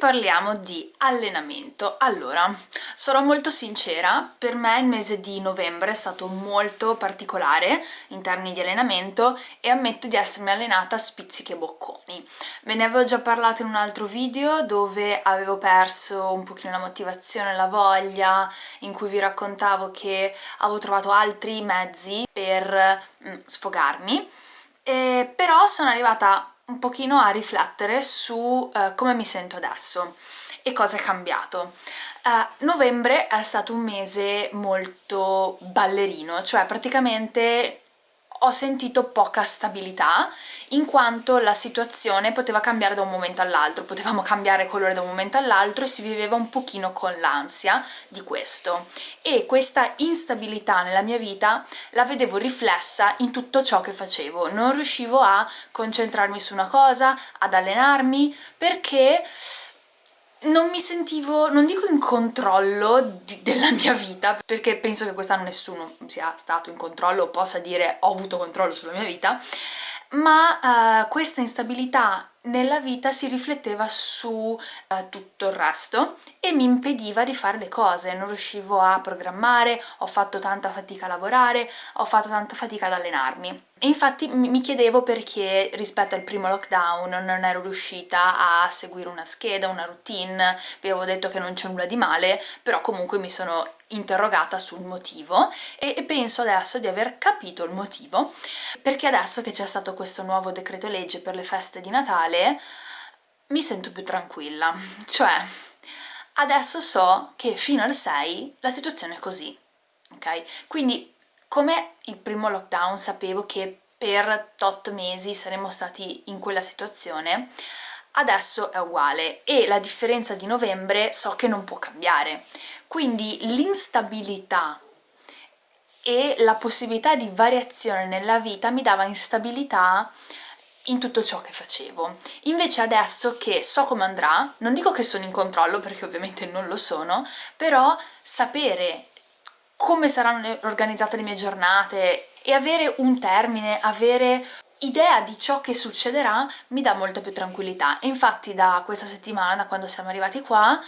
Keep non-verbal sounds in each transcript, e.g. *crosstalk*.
parliamo di allenamento. Allora, sarò molto sincera, per me il mese di novembre è stato molto particolare in termini di allenamento e ammetto di essermi allenata a spizzichi e bocconi. Ve ne avevo già parlato in un altro video dove avevo perso un pochino la motivazione, la voglia, in cui vi raccontavo che avevo trovato altri mezzi per mm, sfogarmi, e però sono arrivata un pochino a riflettere su uh, come mi sento adesso e cosa è cambiato. Uh, novembre è stato un mese molto ballerino, cioè praticamente ho sentito poca stabilità in quanto la situazione poteva cambiare da un momento all'altro, potevamo cambiare colore da un momento all'altro e si viveva un pochino con l'ansia di questo. E questa instabilità nella mia vita la vedevo riflessa in tutto ciò che facevo, non riuscivo a concentrarmi su una cosa, ad allenarmi perché non mi sentivo, non dico in controllo di, della mia vita, perché penso che quest'anno nessuno sia stato in controllo o possa dire ho avuto controllo sulla mia vita, ma uh, questa instabilità nella vita si rifletteva su uh, tutto il resto e mi impediva di fare le cose, non riuscivo a programmare, ho fatto tanta fatica a lavorare, ho fatto tanta fatica ad allenarmi. E infatti mi chiedevo perché rispetto al primo lockdown non ero riuscita a seguire una scheda, una routine, vi avevo detto che non c'è nulla di male, però comunque mi sono interrogata sul motivo e penso adesso di aver capito il motivo. Perché adesso che c'è stato questo nuovo decreto legge per le feste di Natale mi sento più tranquilla, cioè adesso so che fino al 6 la situazione è così, ok? Quindi come il primo lockdown sapevo che per tot mesi saremmo stati in quella situazione, adesso è uguale e la differenza di novembre so che non può cambiare. Quindi l'instabilità e la possibilità di variazione nella vita mi dava instabilità in tutto ciò che facevo. Invece adesso che so come andrà, non dico che sono in controllo perché ovviamente non lo sono, però sapere come saranno organizzate le mie giornate e avere un termine, avere idea di ciò che succederà mi dà molta più tranquillità e infatti da questa settimana, da quando siamo arrivati qua,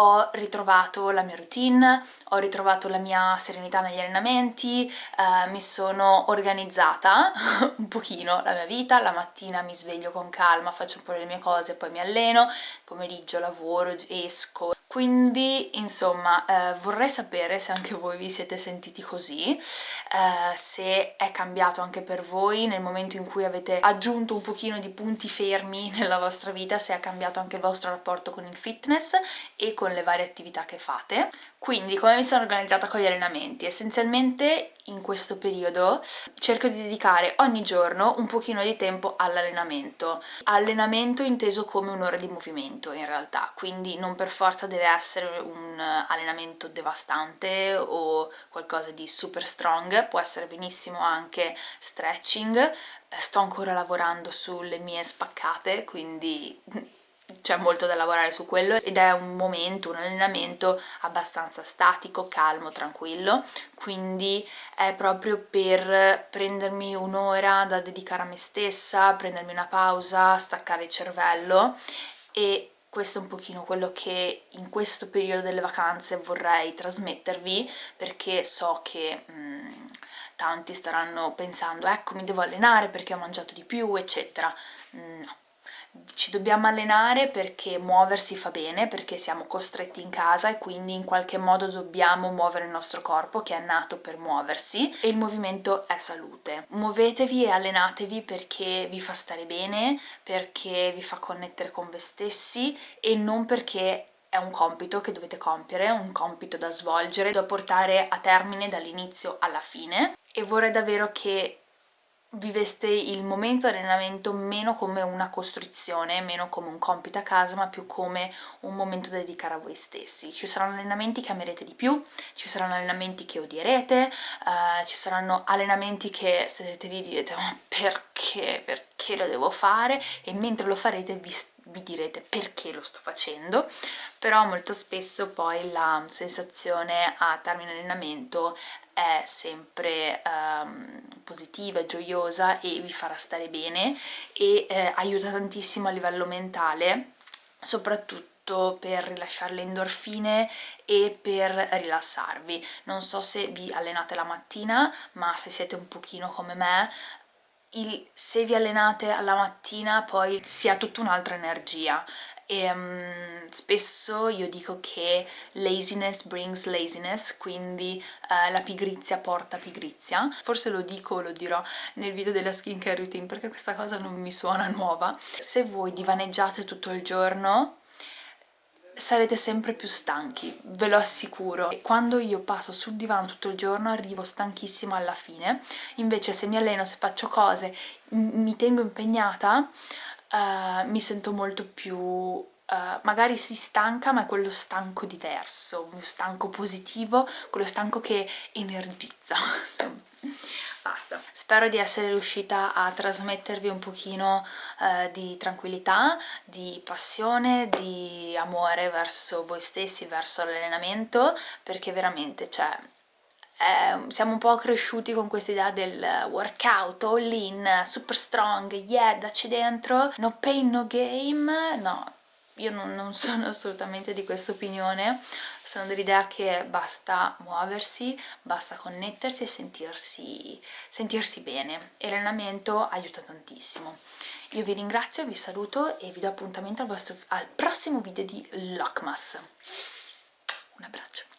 ho ritrovato la mia routine, ho ritrovato la mia serenità negli allenamenti, eh, mi sono organizzata *laughs* un pochino la mia vita, la mattina mi sveglio con calma, faccio un po' le mie cose, poi mi alleno, pomeriggio lavoro, esco, quindi insomma eh, vorrei sapere se anche voi vi siete sentiti così, eh, se è cambiato anche per voi nel momento in cui avete aggiunto un pochino di punti fermi *laughs* nella vostra vita, se è cambiato anche il vostro rapporto con il fitness e con le varie attività che fate. Quindi come mi sono organizzata con gli allenamenti? Essenzialmente in questo periodo cerco di dedicare ogni giorno un pochino di tempo all'allenamento. Allenamento inteso come un'ora di movimento in realtà, quindi non per forza deve essere un allenamento devastante o qualcosa di super strong, può essere benissimo anche stretching. Sto ancora lavorando sulle mie spaccate, quindi *laughs* c'è molto da lavorare su quello ed è un momento, un allenamento abbastanza statico, calmo, tranquillo, quindi è proprio per prendermi un'ora da dedicare a me stessa, prendermi una pausa, staccare il cervello e questo è un pochino quello che in questo periodo delle vacanze vorrei trasmettervi perché so che mh, mm, tanti staranno pensando ecco mi devo allenare perché ho mangiato di più eccetera, no ci dobbiamo allenare perché muoversi fa bene, perché siamo costretti in casa e quindi in qualche modo dobbiamo muovere il nostro corpo che è nato per muoversi e il movimento è salute. Muovetevi e allenatevi perché vi fa stare bene, perché vi fa connettere con voi stessi e non perché è un compito che dovete compiere, un compito da svolgere, da portare a termine dall'inizio alla fine e vorrei davvero che viveste il momento allenamento meno come una costruzione, meno come un compito a casa, ma più come un momento da dedicare a voi stessi. Ci saranno allenamenti che amerete di più, ci saranno allenamenti che odierete, uh, ci saranno allenamenti che sarete lì e direte ma perché, perché lo devo fare? E mentre lo farete vi vi direte perché lo sto facendo, però molto spesso poi la sensazione a termine allenamento è sempre um, positiva, gioiosa e vi farà stare bene e eh, aiuta tantissimo a livello mentale, soprattutto per rilasciare le endorfine e per rilassarvi. Non so se vi allenate la mattina, ma se siete un pochino come me, il, se vi allenate alla mattina poi si ha tutta un'altra energia e um, spesso io dico che laziness brings laziness, quindi uh, la pigrizia porta pigrizia. Forse lo dico o lo dirò nel video della skincare routine perché questa cosa non mi suona nuova. Se voi divaneggiate tutto il giorno sarete sempre più stanchi, ve lo assicuro. E quando io passo sul divano tutto il giorno arrivo stanchissima alla fine, invece se mi alleno, se faccio cose, mi tengo impegnata, uh, mi sento molto più... Uh, magari si stanca ma è quello stanco diverso, un stanco positivo, quello stanco che energizza *laughs* basta. Spero di essere riuscita a trasmettervi un pochino eh, di tranquillità, di passione, di amore verso voi stessi, verso l'allenamento, perché veramente, cioè, eh, siamo un po' cresciuti con questa idea del workout, all in, super strong, yeah, dacci dentro, no pain, no game, no, io non, non sono assolutamente di questa opinione, sono dell'idea che basta muoversi, basta connettersi e sentirsi, sentirsi bene e l'allenamento aiuta tantissimo. Io vi ringrazio, vi saluto e vi do appuntamento al, vostro, al prossimo video di Lockmas. Un abbraccio.